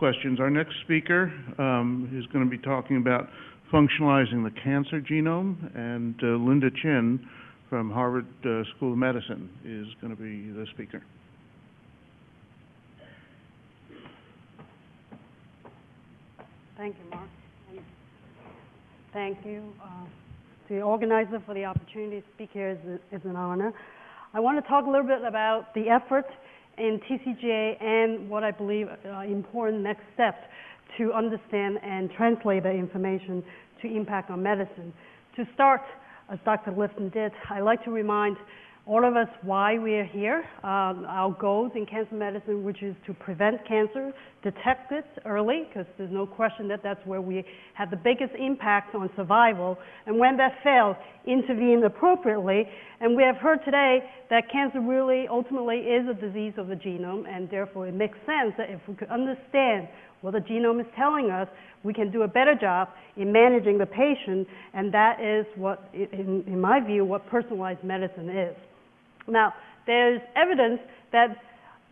questions. Our next speaker um, is going to be talking about functionalizing the cancer genome, and uh, Linda Chin from Harvard uh, School of Medicine is going to be the speaker. Thank you, Mark. And thank you uh, to the organizer for the opportunity to speak here. It's, it's an honor. I want to talk a little bit about the effort in TCGA and what I believe are important next steps to understand and translate the information to impact on medicine. To start, as Dr. Lifton did, I like to remind all of us why we are here. Um, our goals in cancer medicine, which is to prevent cancer, detect it early, because there's no question that that's where we have the biggest impact on survival. And when that fails, intervene appropriately. And we have heard today that cancer really ultimately is a disease of the genome, and therefore it makes sense that if we could understand what the genome is telling us, we can do a better job in managing the patient, and that is what, in, in my view, what personalized medicine is. Now, there's evidence that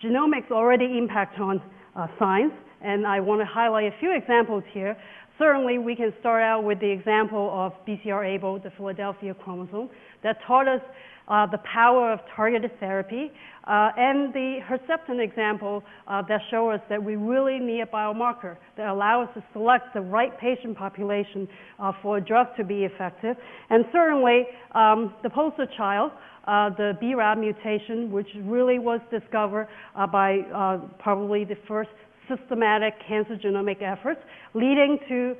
genomics already impact on uh, science, and I want to highlight a few examples here. Certainly, we can start out with the example of BCR-ABL, the Philadelphia chromosome, that taught us uh, the power of targeted therapy, uh, and the Herceptin example uh, that show us that we really need a biomarker that allow us to select the right patient population uh, for a drug to be effective. And certainly, um, the poster child uh, the BRAF mutation, which really was discovered uh, by uh, probably the first systematic cancer genomic efforts, leading to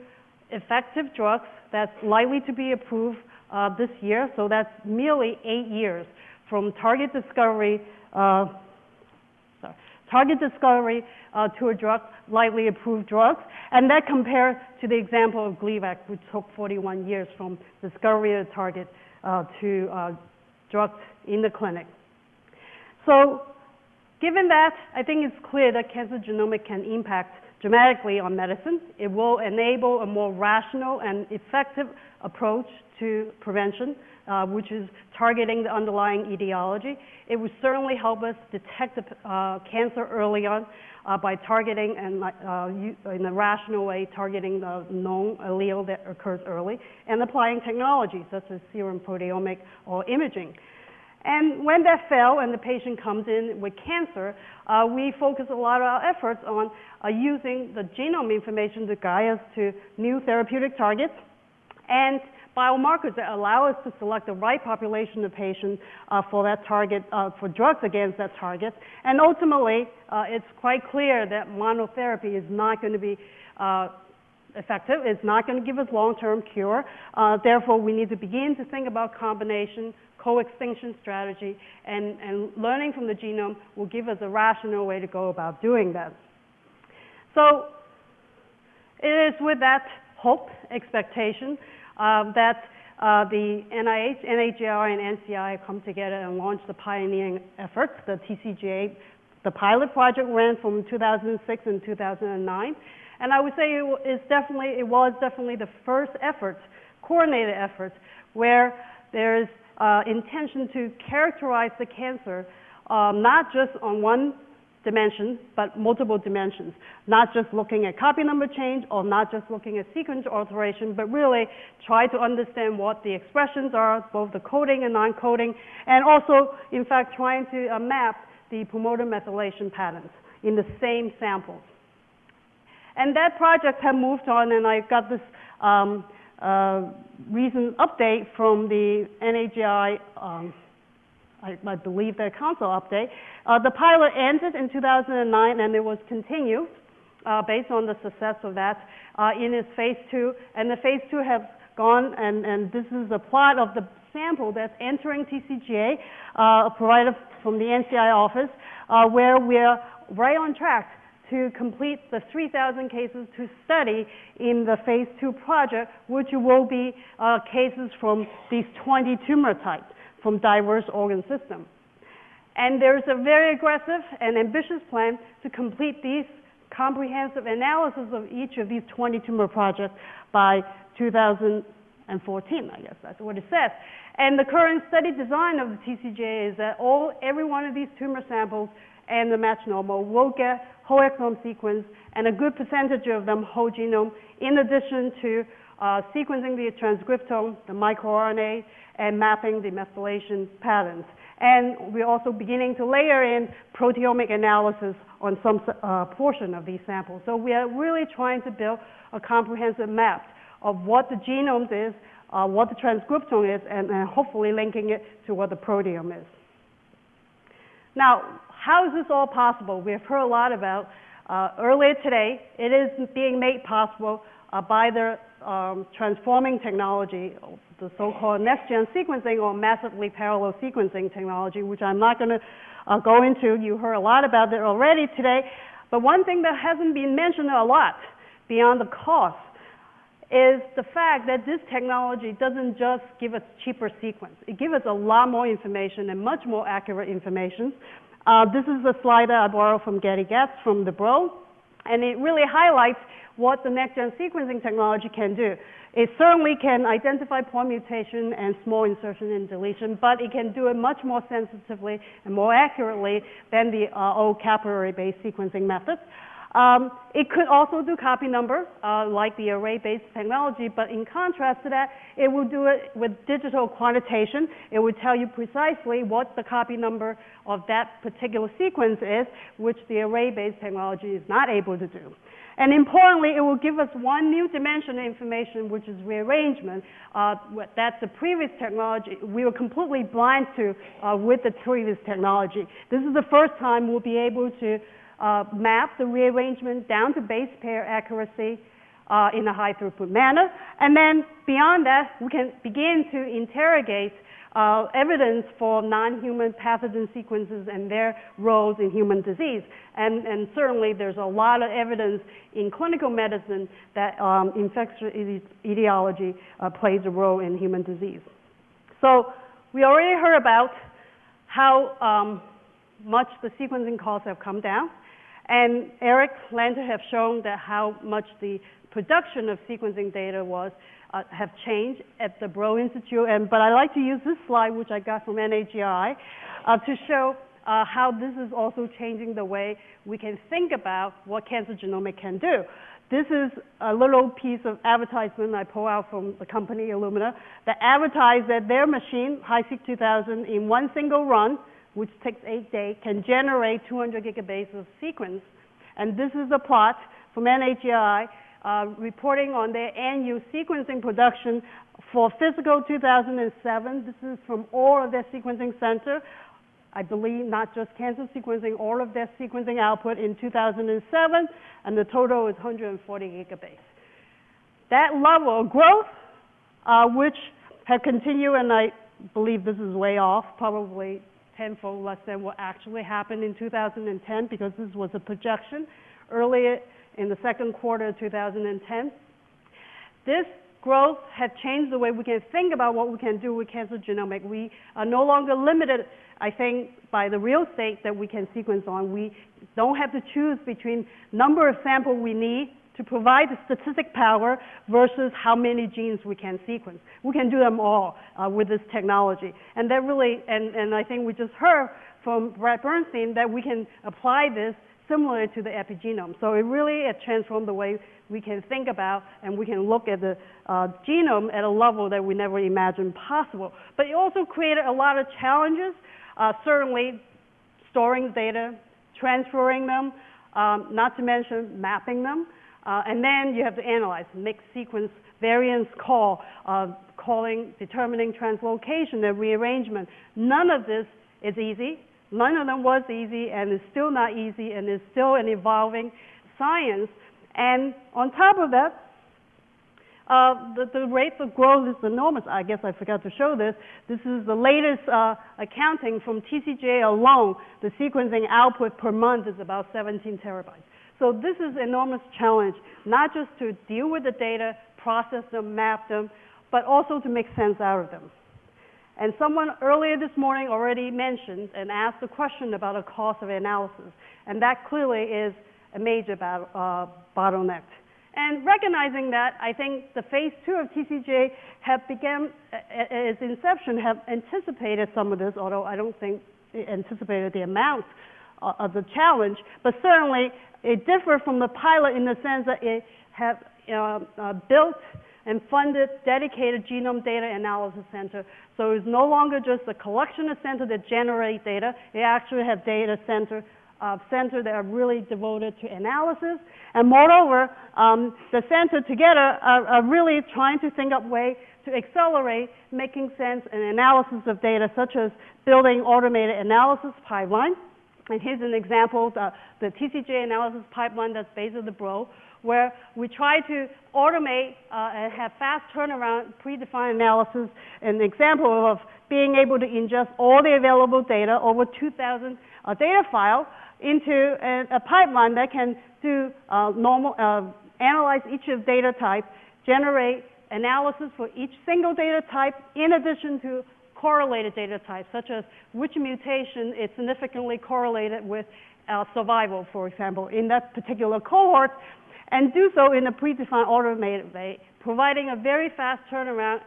effective drugs that's likely to be approved uh, this year. So that's merely eight years from target discovery, uh, target discovery uh, to a drug, likely approved drugs. And that compared to the example of Gleevec, which took 41 years from discovery of the target to drugs in the clinic. So given that, I think it's clear that cancer genomic can impact dramatically on medicine. It will enable a more rational and effective approach to prevention, uh, which is targeting the underlying etiology. It would certainly help us detect the, uh, cancer early on uh, by targeting and uh, in a rational way, targeting the known allele that occurs early, and applying technology such as serum proteomic or imaging. And when that fails and the patient comes in with cancer, uh, we focus a lot of our efforts on uh, using the genome information to guide us to new therapeutic targets and biomarkers that allow us to select the right population of patients uh, for that target, uh, for drugs against that target. And ultimately, uh, it's quite clear that monotherapy is not going to be uh, effective. It's not going to give us long-term cure. therefore, we need to begin to think about combination co-extinction strategy, and, and learning from the genome will give us a rational way to go about doing that. So it is with that hope, expectation, uh, that uh, the NIH, NHGRI, and NCI come together and launch the pioneering efforts, the TCGA. The pilot project ran from 2006 and 2009. And I would say it, is definitely, it was definitely the first effort, coordinated effort, where there's uh, intention to characterize the cancer um, not just on one dimension, but multiple dimensions. Not just looking at copy number change or not just looking at sequence alteration, but really try to understand what the expressions are, both the coding and non-coding, and also, in fact, trying to uh, map the promoter methylation patterns in the same samples. And that project had moved on, and I got this um, uh, recent update from the NAGI um, I, I, believe their council update. Uh, the pilot ended in 2009 and it was continued uh, based on the success of that uh, in its phase two. And the phase two has gone, and, and this is a plot of the sample that's entering TCGA, uh, provided from the NCI office, uh, where we're right on track to complete the 3,000 cases to study in the phase two project, which will be uh, cases from these 20 tumor types from diverse organ systems. And there's a very aggressive and ambitious plan to complete these comprehensive analysis of each of these 20 tumor projects by 2014, I guess that's what it says. And the current study design of the TCGA is that all, every one of these tumor samples and the normal will get whole exome sequence, and a good percentage of them whole genome, in addition to uh, sequencing the transcriptome, the microRNA, and mapping the methylation patterns. And we're also beginning to layer in proteomic analysis on some uh, portion of these samples. So we are really trying to build a comprehensive map of what the genome is, uh, what the transcriptome is, and, hopefully linking it to what the proteome is. Now, how is this all possible? We've heard a lot about uh, earlier today. It is being made possible uh, by the um, transforming technology, the so-called next-gen sequencing or massively parallel sequencing technology, which I'm not going to uh, go into. You heard a lot about it already today. But one thing that hasn't been mentioned a lot beyond the cost is the fact that this technology doesn't just give us cheaper sequence. It gives us a lot more information and much more accurate information. Uh, this is a slide that I borrowed from Getty Getz from the Broad, and it really highlights what the next-gen sequencing technology can do. It certainly can identify point mutation and small insertion and deletion, but it can do it much more sensitively and more accurately than the uh, old capillary-based sequencing methods. Um, it could also do copy number, uh, like the array-based technology, but in contrast to that, it will do it with digital quantitation. It will tell you precisely what the copy number of that particular sequence is, which the array-based technology is not able to do. And importantly, it will give us one new dimension of information, which is rearrangement. Uh, that's the previous technology we were completely blind to uh, with the previous technology. This is the first time we'll be able to uh, map the rearrangement down to base pair accuracy uh, in a high throughput manner. And then beyond that, we can begin to interrogate uh, evidence for non-human pathogen sequences and their roles in human disease. And, and, certainly there's a lot of evidence in clinical medicine that um, infectious etiology uh, plays a role in human disease. So we already heard about how um, much the sequencing costs have come down. And Eric Lander have shown that how much the production of sequencing data was uh, have changed at the Broad Institute. And, but I like to use this slide, which I got from NAGI, uh, to show uh, how this is also changing the way we can think about what cancer genomics can do. This is a little piece of advertisement I pull out from the company Illumina that advertised that their machine, HiSeq 2000, in one single run, which takes eight days, can generate 200 gigabases of sequence. And this is a plot from NAGI uh, reporting on their annual sequencing production for fiscal 2007. This is from all of their sequencing center. I believe not just cancer sequencing, all of their sequencing output in 2007, and the total is 140 gigabases. That level of growth, uh, which had continued, and I believe this is way off, probably tenfold less than what actually happened in 2010 because this was a projection earlier in the second quarter of 2010. This growth has changed the way we can think about what we can do with cancer genomics. We are no longer limited, I think, by the real estate that we can sequence on. We don't have to choose between number of samples we need to provide the statistic power versus how many genes we can sequence. We can do them all uh, with this technology. And that really, and, and I think we just heard from Brad Bernstein that we can apply this similar to the epigenome. So it really has transformed the way we can think about and we can look at the uh, genome at a level that we never imagined possible. But it also created a lot of challenges, uh, certainly storing data, transferring them, um, not to mention mapping them. Uh, and then you have to analyze mixed sequence variance call, uh, calling, determining translocation and rearrangement. None of this is easy. None of them was easy, and it's still not easy, and it's still an evolving science. And on top of that, uh, the, the rate of growth is enormous. I guess I forgot to show this. This is the latest uh, accounting from TCGA alone. The sequencing output per month is about 17 terabytes. So this is an enormous challenge, not just to deal with the data, process them, map them, but also to make sense out of them. And someone earlier this morning already mentioned and asked a question about the cost of analysis, and that clearly is a major uh, bottleneck. And recognizing that, I think the phase two of TCGA have begun, at its inception, have anticipated some of this, although I don't think it anticipated the amount uh, of the challenge, but certainly it differed from the pilot in the sense that it had uh, uh, built and funded dedicated genome data analysis center. So it's no longer just a collection of centers that generate data. It actually have data center uh, center that are really devoted to analysis. And moreover, um, the center together are, are really trying to think up ways to accelerate making sense and analysis of data, such as building automated analysis pipeline. And here's an example, the, the TCGA analysis pipeline that's based on the Broad, where we try to automate uh, and have fast turnaround predefined analysis. An example of being able to ingest all the available data, over 2,000 uh, data files, into a, a, pipeline that can do uh, normal, uh, analyze each of data type, generate analysis for each single data type in addition to correlated data types, such as which mutation is significantly correlated with uh, survival, for example, in that particular cohort, and do so in a predefined automated way, providing a very fast turnaround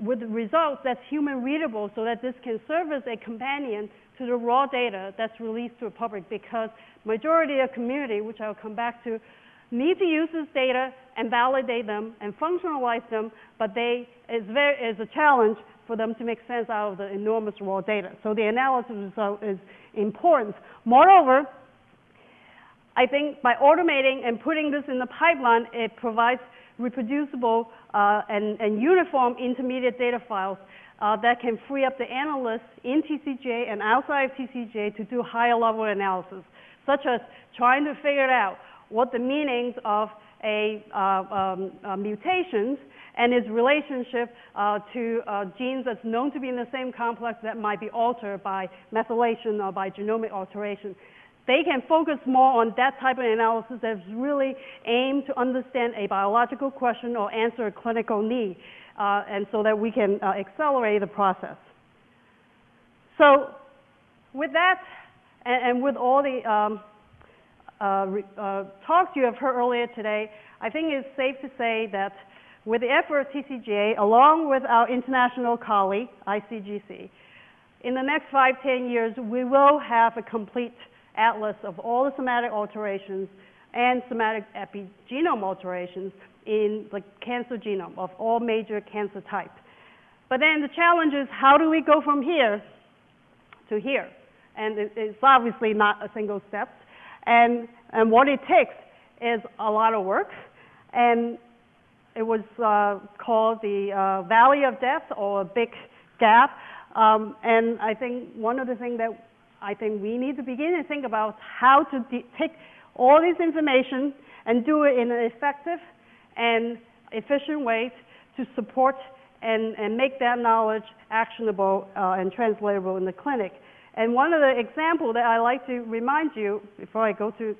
with results that's human readable so that this can serve as a companion to the raw data that's released to the public because majority of community, which I'll come back to, need to use this data and validate them and functionalize them, but they is very is a challenge for them to make sense out of the enormous raw data. So the analysis result is important. Moreover, I think by automating and putting this in the pipeline, it provides reproducible uh, and, and, uniform intermediate data files uh, that can free up the analysts in TCGA and outside of TCGA to do higher level analysis, such as trying to figure out what the meanings of a uh, um, uh, mutations and its relationship uh, to uh, genes that's known to be in the same complex that might be altered by methylation or by genomic alteration. They can focus more on that type of analysis that's really aimed to understand a biological question or answer a clinical need, uh, and so that we can uh, accelerate the process. So, with that, and, and with all the um, uh, uh, talks you have heard earlier today, I think it's safe to say that with the effort of TCGA, along with our international colleague, ICGC, in the next five, ten years, we will have a complete atlas of all the somatic alterations and somatic epigenome alterations in the cancer genome of all major cancer types. But then the challenge is how do we go from here to here? And it's obviously not a single step. And, and what it takes is a lot of work. And it was uh, called the uh, Valley of Death or a Big Gap. Um, and I think one of the things that I think we need to begin to think about how to take all this information and do it in an effective and efficient way to support and, and make that knowledge actionable uh, and translatable in the clinic. And one of the examples that I like to remind you before I go to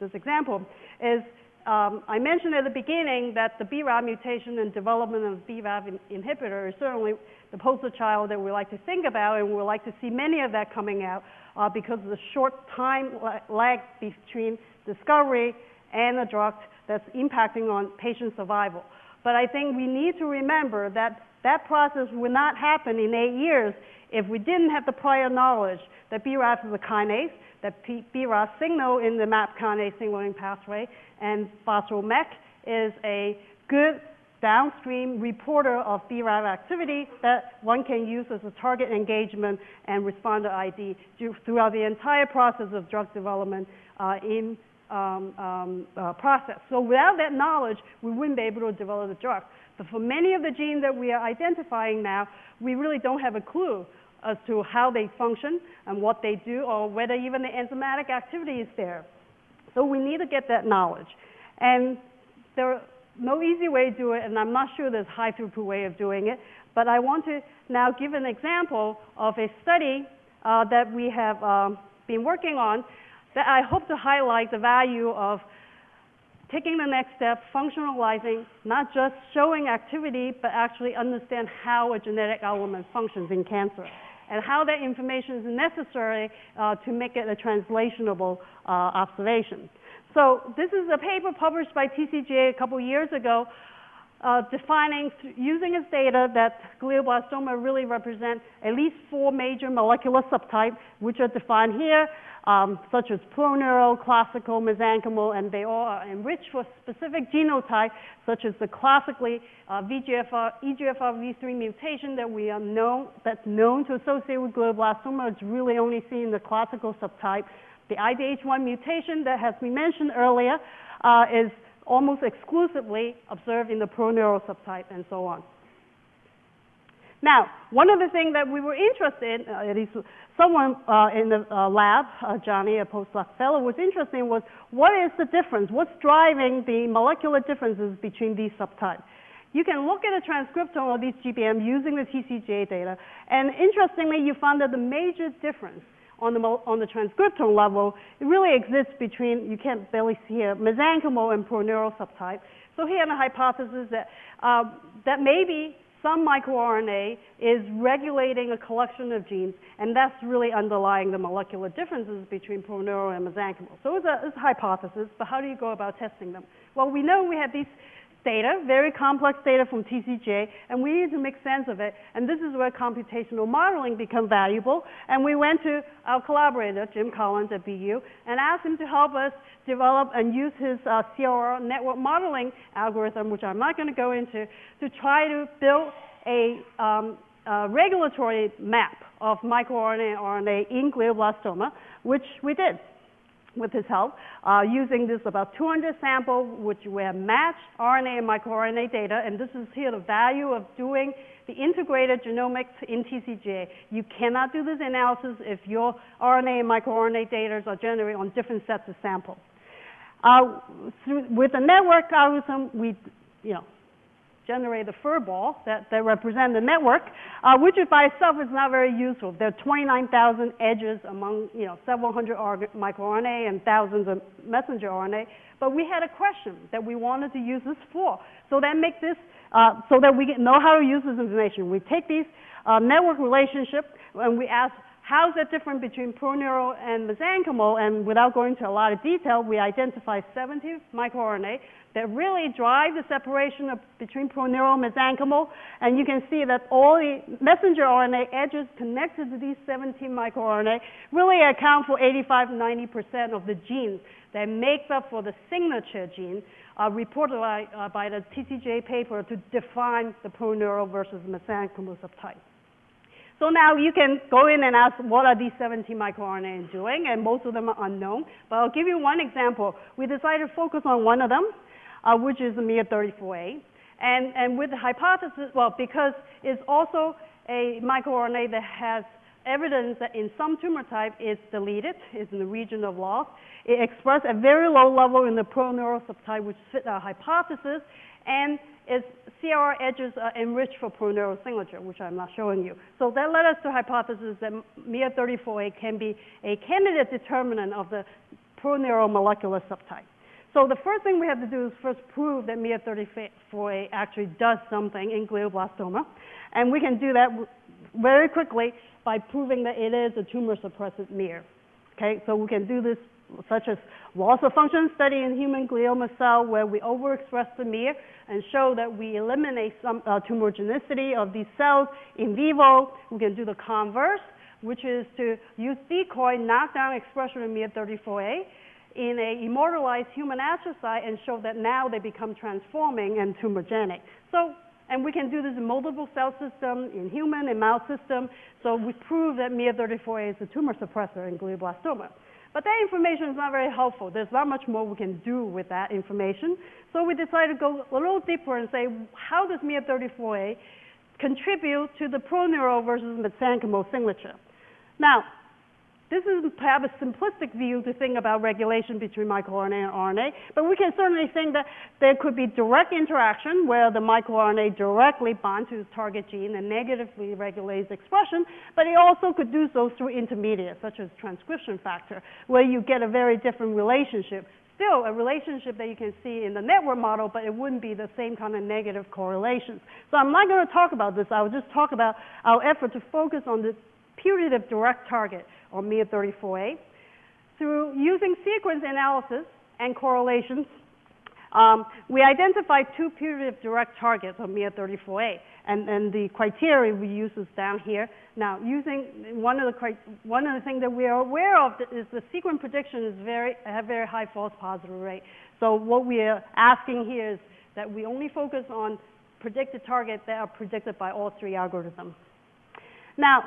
this example is um, I mentioned at the beginning that the BRAF mutation and development of BRAF in inhibitor is certainly the poster child that we like to think about, and we like to see many of that coming out uh, because of the short time lag between discovery and the drug that's impacting on patient survival. But I think we need to remember that that process would not happen in eight years if we didn't have the prior knowledge that BRAF is a kinase, that BRAF signal in the MAP kinase signaling pathway, and phospho-MEK is a good downstream reporter of BRAF activity that one can use as a target engagement and responder ID throughout the entire process of drug development uh, in um, um, uh, process. So without that knowledge, we wouldn't be able to develop the drug. But for many of the genes that we are identifying now, we really don't have a clue as to how they function and what they do or whether even the enzymatic activity is there. So we need to get that knowledge. And there are no easy way to do it, and I'm not sure there's high throughput way of doing it, but I want to now give an example of a study uh, that we have um, been working on that I hope to highlight the value of taking the next step, functionalizing, not just showing activity, but actually understand how a genetic element functions in cancer and how that information is necessary uh, to make it a translatable uh, observation. So this is a paper published by TCGA a couple years ago uh, defining, using his data, that glioblastoma really represent at least four major molecular subtypes, which are defined here, um, such as proneural, classical, mesenchymal, and they all are enriched for specific genotype, such as the classically uh, VGFR, EGFR V3 mutation that we are known, that's known to associate with glioblastoma. It's really only seen in the classical subtype. The IDH1 mutation that has been mentioned earlier uh, is almost exclusively observed in the proneural subtype and so on. Now, one of the things that we were interested in, uh, at least someone uh, in the uh, lab, uh, Johnny, a postdoc fellow, was interested in was what is the difference? What's driving the molecular differences between these subtypes? You can look at a transcriptome of these GBM using the TCGA data, and interestingly, you found that the major difference on the, on the transcriptome level, it really exists between, you can't barely see here, mesenchymal and proneural subtype. So he had a hypothesis that, uh, that maybe some microRNA is regulating a collection of genes, and that's really underlying the molecular differences between proneural and mesenchymal. So it's a, it's a hypothesis, but how do you go about testing them? Well, we know we have these data, very complex data from TCGA, and we need to make sense of it. And this is where computational modeling becomes valuable. And we went to our collaborator, Jim Collins at BU, and asked him to help us develop and use his uh, CRR network modeling algorithm, which I'm not going to go into, to try to build a, um, a regulatory map of microRNA and RNA in glioblastoma, which we did with his help, uh, using this about 200 sample, which we have matched RNA and microRNA data, and this is here the value of doing the integrated genomics in TCGA. You cannot do this analysis if your RNA and microRNA data are generated on different sets of samples. Uh, through, with the network algorithm, we, you know, generate a fur ball that, that represent the network, uh, which by itself is not very useful. There are 29,000 edges among, you know, several hundred microRNA and thousands of messenger RNA. But we had a question that we wanted to use this for. So that make this, uh, so that we know how to use this information. We take these uh, network relationships and we ask how is that different between proneural and mesenchymal? And without going into a lot of detail, we identify 70 microRNA that really drive the separation of, between proneural and mesenchymal. And you can see that all the messenger RNA edges connected to these 17 microRNA really account for 85 90% of the genes that makes up for the signature gene uh, reported by, uh, by the TCGA paper to define the proneural versus mesenchymal subtype. So now you can go in and ask what are these 17 microRNA doing, and most of them are unknown. But I'll give you one example. We decided to focus on one of them, uh, which is the MIR34A. And, and with the hypothesis, well, because it's also a microRNA that has evidence that in some tumor type it's deleted, it's in the region of loss. It expressed at very low level in the proneural subtype, which fit our hypothesis, and its CRR edges are enriched for proneural signature, which I'm not showing you. So that led us to hypothesis that MIR34A can be a candidate determinant of the proneural molecular subtype. So the first thing we have to do is first prove that MIR34A actually does something in glioblastoma. And we can do that very quickly by proving that it is a tumor suppressive MIR. Okay, so we can do this such as loss of function study in human glioma cell where we overexpress the MIR and show that we eliminate some uh, tumorigenicity of these cells in vivo. We can do the converse, which is to use decoy knockdown expression of MIR34A in a immortalized human astrocyte and show that now they become transforming and tumorigenic. So, and we can do this in multiple cell system, in human and mouse system. So we prove that MIR34A is a tumor suppressor in glioblastoma. But that information is not very helpful. There's not much more we can do with that information. So we decided to go a little deeper and say, how does MIR34A contribute to the proneural versus mesenchymal signature? Now, this is perhaps a simplistic view to think about regulation between microRNA and RNA, but we can certainly think that there could be direct interaction where the microRNA directly binds to the target gene and negatively regulates expression, but it also could do so through intermediates, such as transcription factor, where you get a very different relationship. Still, a relationship that you can see in the network model, but it wouldn't be the same kind of negative correlations. So I'm not going to talk about this. I'll just talk about our effort to focus on the putative direct target, or MIR34A, through using sequence analysis and correlations, Um, we identified two putative direct targets of MIR34A, and, and the criteria we use is down here. Now, using one of the one of the things that we are aware of is the sequence prediction is very have very high false positive rate. So what we are asking here is that we only focus on predicted targets that are predicted by all three algorithms. Now,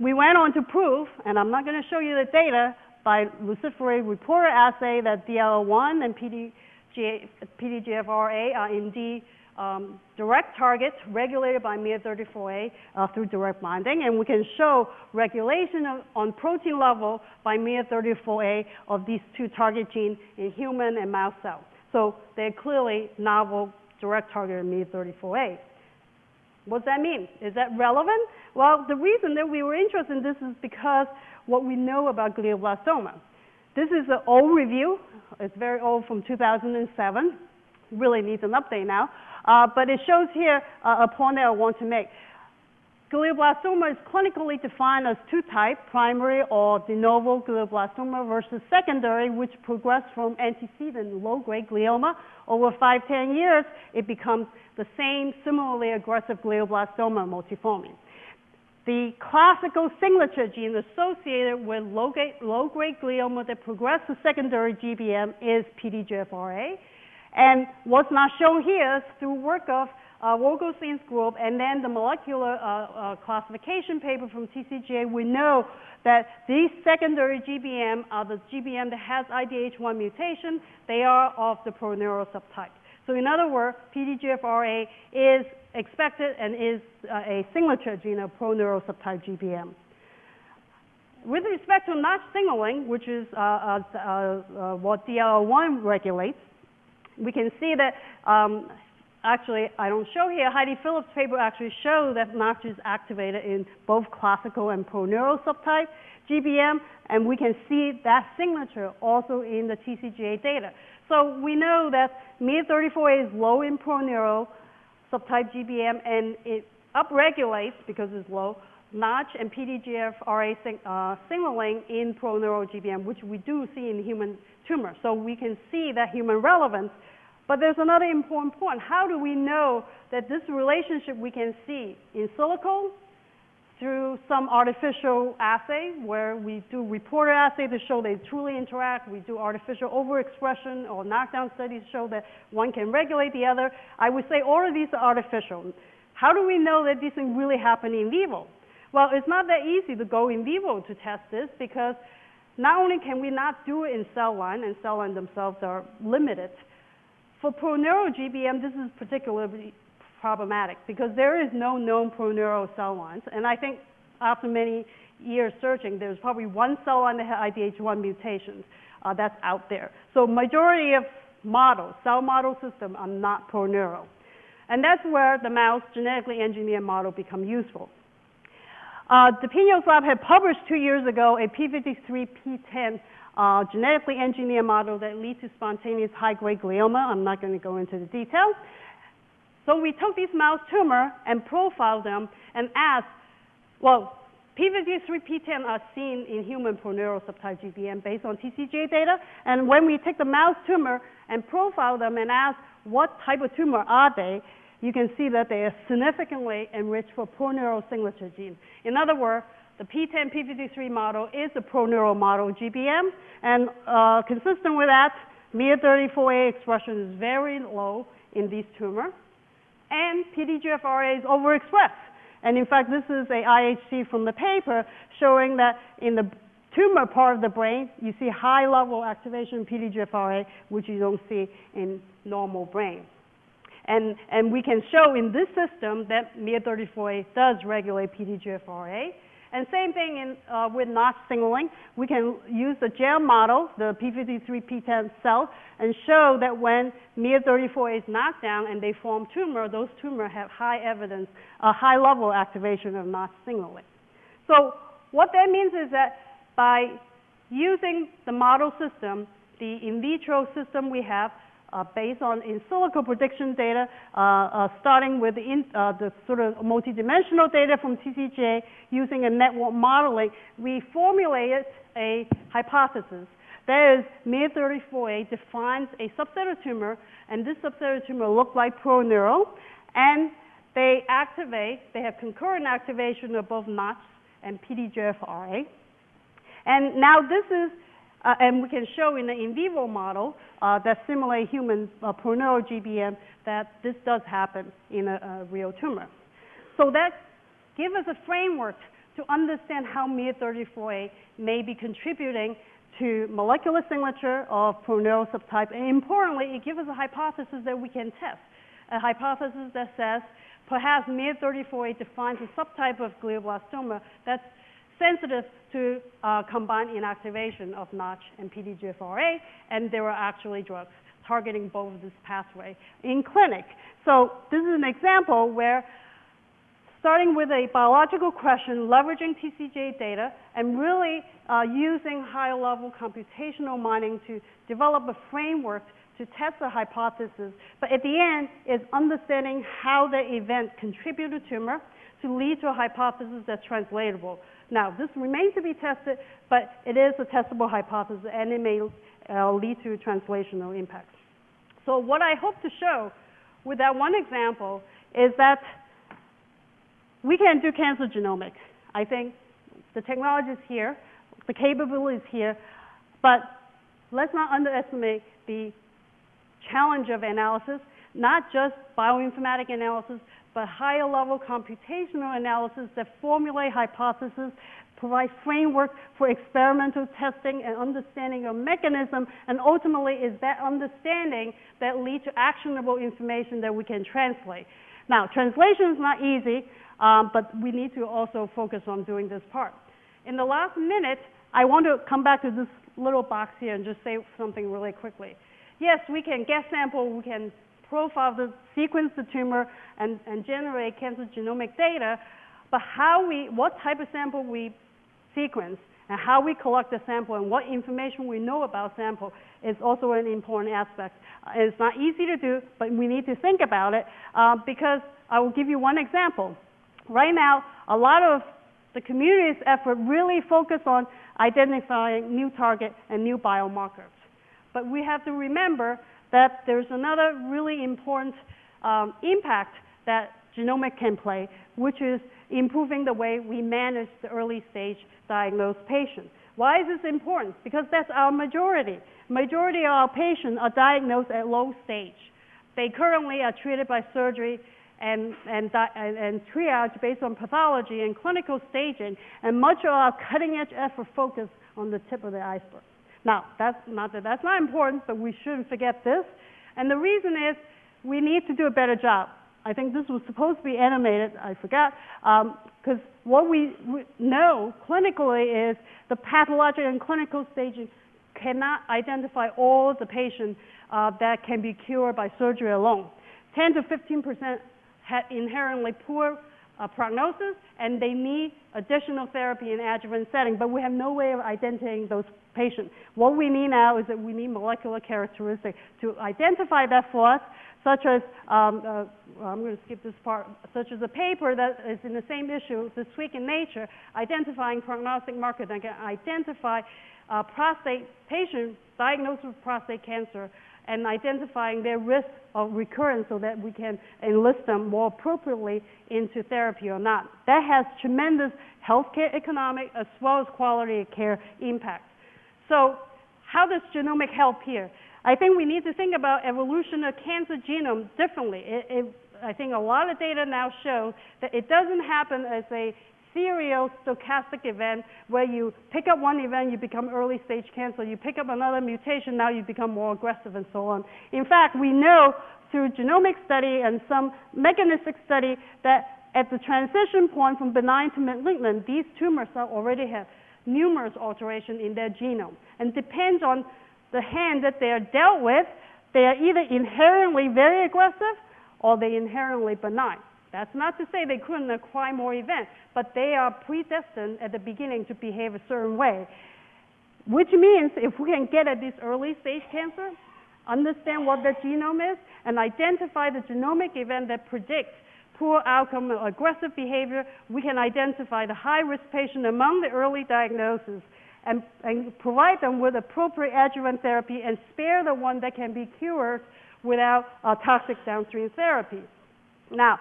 we went on to prove, and I'm not going to show you the data, by luciferase reporter assay that DLL1 and PDG, PDGFRA are indeed um, direct targets regulated by MIR34A uh, through direct binding, and we can show regulation of, on protein level by MIR34A of these two target genes in human and mouse cells. So they're clearly novel direct target of MIR34A. What does that mean? Is that relevant? Well, the reason that we were interested in this is because what we know about glioblastoma. This is an old review. It's very old from 2007. Really needs an update now. Uh, but it shows here uh, a point that I want to make. Glioblastoma is clinically defined as two types, primary or de novo glioblastoma versus secondary, which progress from antecedent low-grade glioma. Over five, 10 years, it becomes the same similarly aggressive glioblastoma multiforme. The classical signature gene associated with low-grade, glioma that progress to secondary GBM is PDGFRA. And what's not shown here is through work of uh, Vogelstein's group and then the molecular uh, uh, classification paper from TCGA, we know that these secondary GBM are the GBM that has IDH1 mutation. They are of the proneural subtype. So in other words, PDGFRA is expected and is uh, a signature gene of proneural subtype GBM. With respect to Notch signaling, which is uh, uh, uh what DLL1 regulates, we can see that um, actually, I don't show here, Heidi Phillips' paper actually shows that Notch is activated in both classical and proneural subtype GBM, and we can see that signature also in the TCGA data. So we know that MIR34A is low in proneural subtype GBM, and it upregulates, because it's low, Notch and PDGFRA sing, uh, signaling in proneural GBM, which we do see in human tumor. So we can see that human relevance but there's another important point. How do we know that this relationship we can see in silico through some artificial assay where we do reporter assay to show they truly interact. We do artificial overexpression or knockdown studies to show that one can regulate the other. I would say all of these are artificial. How do we know that these things really happen in vivo? Well, it's not that easy to go in vivo to test this because not only can we not do it in cell line, and cell line themselves are limited, for proneural GBM, this is particularly problematic because there is no known proneural cell lines. And I think after many years searching, there's probably one cell line that has IDH1 mutations uh, that's out there. So majority of models, cell model system are not proneural. And that's where the mouse genetically engineered model become useful. Uh, the Pinos lab had published two years ago a P53P10 uh, genetically engineered model that leads to spontaneous high-grade glioma. I'm not going to go into the details. So we took these mouse tumor and profiled them and asked, well, P53P10 are seen in human proneural subtype GBM based on TCGA data. And when we take the mouse tumor and profile them and ask what type of tumor are they, you can see that they are significantly enriched for proneural signature gene. In other words, the P10 P53 model is a proneural model GBM, and uh, consistent with that, MIR34A expression is very low in these tumors, and PDGFRA is overexpressed. And in fact, this is a IHC from the paper showing that in the tumor part of the brain, you see high level activation of PDGFRA, which you don't see in normal brain. And, and we can show in this system that MIR34A does regulate PDGFRA, and same thing in, uh, with notch signaling. We can use the GEM model, the P53P10 cell, and show that when MIR34 is knocked down and they form tumor, those tumors have high evidence, a high level activation of notch signaling. So what that means is that by using the model system, the in vitro system we have, uh, based on in silico prediction data, uh, uh, starting with the, in, uh, the sort of multidimensional data from TCGA using a network modeling, we formulated a hypothesis That is, MIR34A defines a subset of tumor, and this subset of tumor look like proneural, and they activate, they have concurrent activation of both Notch and PDGFRA. And now this is, uh, and we can show in the in vivo model uh, that simulate human uh, proneural GBM that this does happen in a, a real tumor. So that gives us a framework to understand how MIR34A may be contributing to molecular signature of proneural subtype. And importantly, it gives us a hypothesis that we can test, a hypothesis that says perhaps MIR34A defines a subtype of glioblastoma that's sensitive to uh, combined inactivation of Notch and PDGFRA, and there are actually drugs targeting both of this pathway in clinic. So this is an example where starting with a biological question, leveraging TCGA data, and really uh, using high-level computational mining to develop a framework to test the hypothesis. But at the end is understanding how the event contribute to tumor to lead to a hypothesis that's translatable. Now, this remains to be tested, but it is a testable hypothesis, and it may uh, lead to translational impacts. So what I hope to show with that one example is that we can do cancer genomics. I think the technology is here, the capability is here, but let's not underestimate the challenge of analysis, not just bioinformatic analysis, but higher level computational analysis that formulate hypotheses, provide framework for experimental testing and understanding of mechanism, and ultimately is that understanding that lead to actionable information that we can translate. Now, translation is not easy, um, but we need to also focus on doing this part. In the last minute, I want to come back to this little box here and just say something really quickly. Yes, we can get sample, we can profile the sequence the tumor and, and generate cancer genomic data, but how we, what type of sample we sequence and how we collect the sample and what information we know about sample is also an important aspect. Uh, it's not easy to do, but we need to think about it uh, because I will give you one example. Right now, a lot of the community's effort really focus on identifying new target and new biomarkers. But we have to remember that there's another really important um, impact that genomic can play, which is improving the way we manage the early stage diagnosed patients. Why is this important? Because that's our majority. Majority of our patients are diagnosed at low stage. They currently are treated by surgery and, and, and, triage based on pathology and clinical staging, and much of our cutting edge effort focus on the tip of the iceberg. Now, that's not that that's not important, but we shouldn't forget this. And the reason is we need to do a better job. I think this was supposed to be animated, I forgot, because um, what we know clinically is the pathologic and clinical staging cannot identify all the patients uh, that can be cured by surgery alone. 10 to 15 percent have inherently poor uh, prognosis, and they need additional therapy in adjuvant setting, but we have no way of identifying those patients. What we need now is that we need molecular characteristics to identify that for us, such as, um, uh, I'm going to skip this part, such as a paper that is in the same issue this week in Nature, identifying prognostic markers that can identify uh, prostate patients diagnosed with prostate cancer and identifying their risk of recurrence so that we can enlist them more appropriately into therapy or not. That has tremendous healthcare economic as well as quality of care impact. So how does genomic help here? I think we need to think about evolution of cancer genome differently. It, it, I think a lot of data now show that it doesn't happen as a serial stochastic event where you pick up one event, you become early stage cancer, you pick up another mutation, now you become more aggressive and so on. In fact, we know through genomic study and some mechanistic study that at the transition point from benign to malignant, these tumors are already have numerous alterations in their genome. And depends on the hand that they are dealt with, they are either inherently very aggressive or they inherently benign. That's not to say they couldn't acquire more events, but they are predestined at the beginning to behave a certain way. Which means if we can get at this early stage cancer, understand what the genome is, and identify the genomic event that predicts poor outcome aggressive behavior, we can identify the high risk patient among the early diagnosis and, and provide them with appropriate adjuvant therapy and spare the one that can be cured without uh, toxic downstream therapy. Now,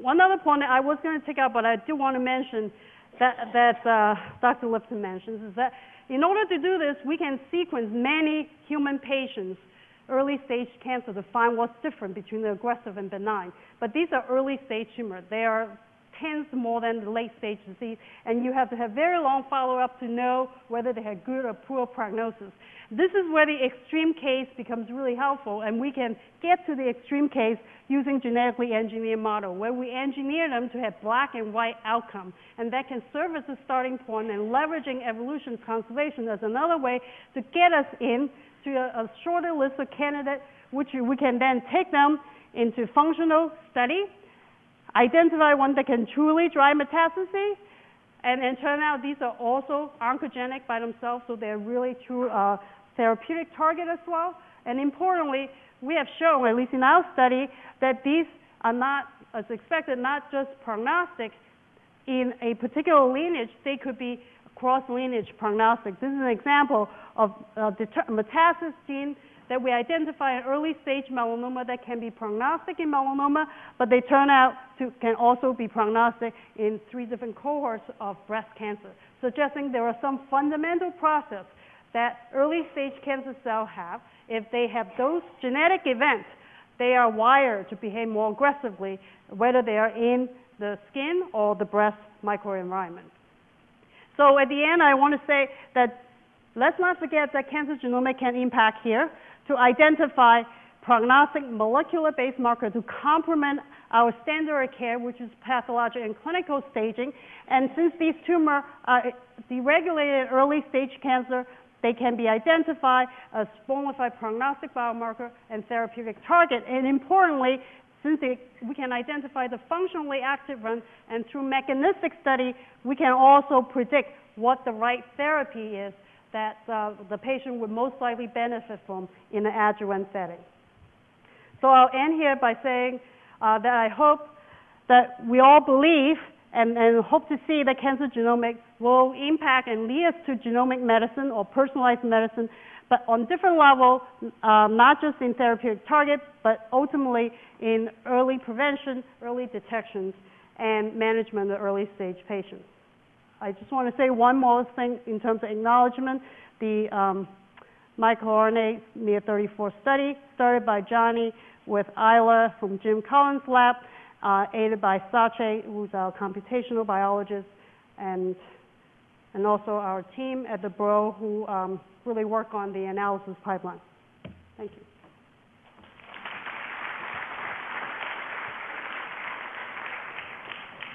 one other point that I was going to take out, but I do want to mention that, that uh, Dr. Lipton mentions is that in order to do this, we can sequence many human patients, early stage cancer, to find what's different between the aggressive and benign. But these are early stage tumors. They are tens more than the late stage disease, and you have to have very long follow-up to know whether they had good or poor prognosis. This is where the extreme case becomes really helpful, and we can get to the extreme case using genetically engineered model, where we engineer them to have black and white outcome, and that can serve as a starting point, and leveraging evolution conservation as another way to get us in to a, a shorter list of candidates, which we can then take them into functional study, identify one that can truly drive metastasis, and then turn out these are also oncogenic by themselves, so they're really true uh, therapeutic target as well. And importantly, we have shown, at least in our study, that these are not, as expected, not just prognostic in a particular lineage, they could be cross-lineage prognostic. This is an example of a metastasis gene that we identify in early stage melanoma that can be prognostic in melanoma, but they turn out to can also be prognostic in three different cohorts of breast cancer, suggesting there are some fundamental process that early stage cancer cells have. If they have those genetic events, they are wired to behave more aggressively, whether they are in the skin or the breast microenvironment. So at the end, I want to say that let's not forget that cancer genomics can impact here to identify prognostic molecular-based marker to complement our standard of care, which is pathologic and clinical staging. And since these tumors are deregulated early stage cancer, they can be identified as bona fide prognostic biomarker and therapeutic target. And importantly, since we can identify the functionally active one, and through mechanistic study, we can also predict what the right therapy is that uh, the patient would most likely benefit from in an adjuvant setting. So I'll end here by saying uh, that I hope that we all believe and, and hope to see that cancer genomics will impact and lead us to genomic medicine or personalized medicine, but on different levels, um, not just in therapeutic targets, but ultimately in early prevention, early detections, and management of early stage patients. I just want to say one more thing in terms of acknowledgement. The um, microRNA NEA34 study started by Johnny with Isla from Jim Collins' lab, uh, aided by Sache, who's our computational biologist, and, and also our team at the Broad who um, really work on the analysis pipeline. Thank you.